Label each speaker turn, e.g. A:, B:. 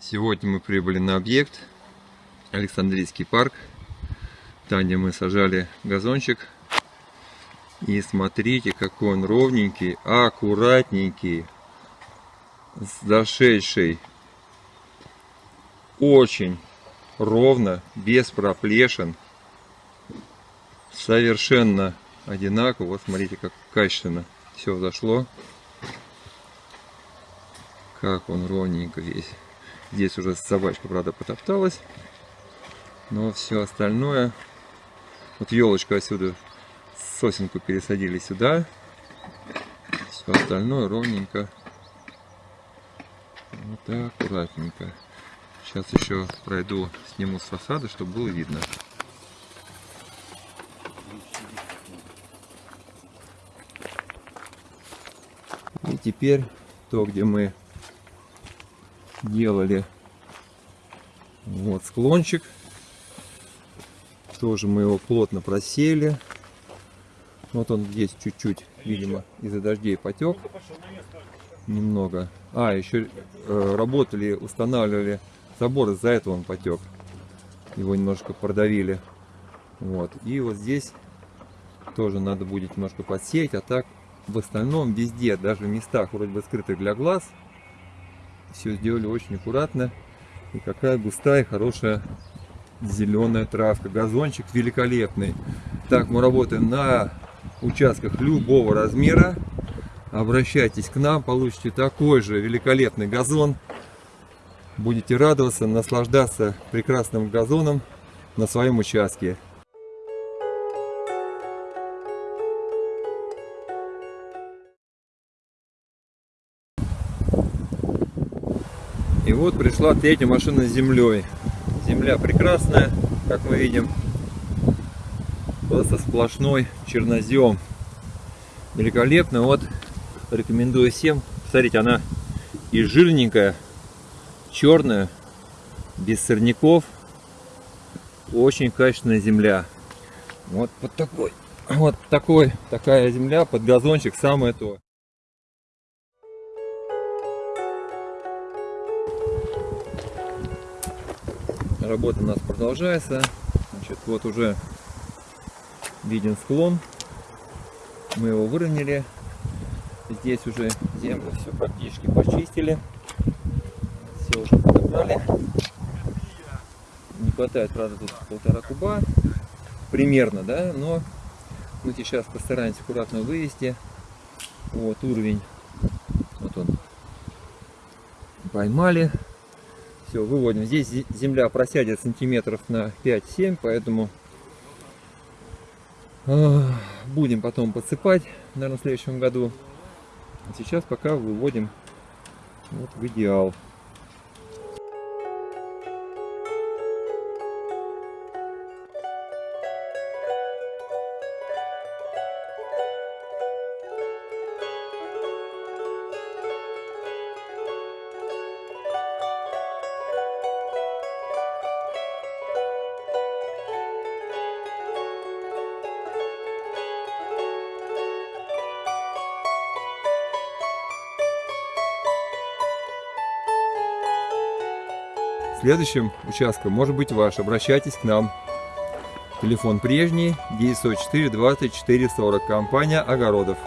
A: Сегодня мы прибыли на объект Александрийский парк, там где мы сажали газончик. И смотрите, какой он ровненький, аккуратненький, зашедший. Очень ровно, без проплешин. Совершенно одинаково. Вот смотрите, как качественно все зашло. Как он ровненько весь. Здесь уже собачка, правда, потопталась. Но все остальное... Вот елочку отсюда, сосенку пересадили сюда. Все остальное ровненько. Вот так, аккуратненько. Сейчас еще пройду, сниму с фасада, чтобы было видно. И теперь то, где мы делали вот склончик. Тоже мы его плотно просели. Вот он здесь чуть-чуть, видимо, из-за дождей потек. Немного. А, еще э, работали, устанавливали забор, из-за этого он потек. Его немножко продавили. Вот. И вот здесь тоже надо будет немножко подсеять, а так в остальном везде, даже в местах вроде бы скрытых для глаз, все сделали очень аккуратно. И какая густая, хорошая зеленая травка. Газончик великолепный. Так, мы работаем на участках любого размера. Обращайтесь к нам, получите такой же великолепный газон. Будете радоваться, наслаждаться прекрасным газоном на своем участке. Вот пришла третья машина с землей. Земля прекрасная, как мы видим. Просто сплошной чернозем. Великолепно. Вот рекомендую всем. Смотрите, она и жирненькая, черная, без сорняков. Очень качественная земля. Вот под такой, вот такой, такая земля под газончик самое то. Работа у нас продолжается. Значит, вот уже виден склон. Мы его выровняли. Здесь уже землю все практически почистили. Все уже подобрали. Не хватает, правда, тут полтора куба. Примерно, да, но мы сейчас постараемся аккуратно вывести. Вот уровень. Вот он. Поймали. Все, выводим. Здесь земля просядет сантиметров на 5-7, поэтому э, будем потом подсыпать, наверное, в следующем году. А сейчас пока выводим вот в идеал. Следующим участком может быть ваш. Обращайтесь к нам. Телефон прежний 904 24 40. Компания Огородов.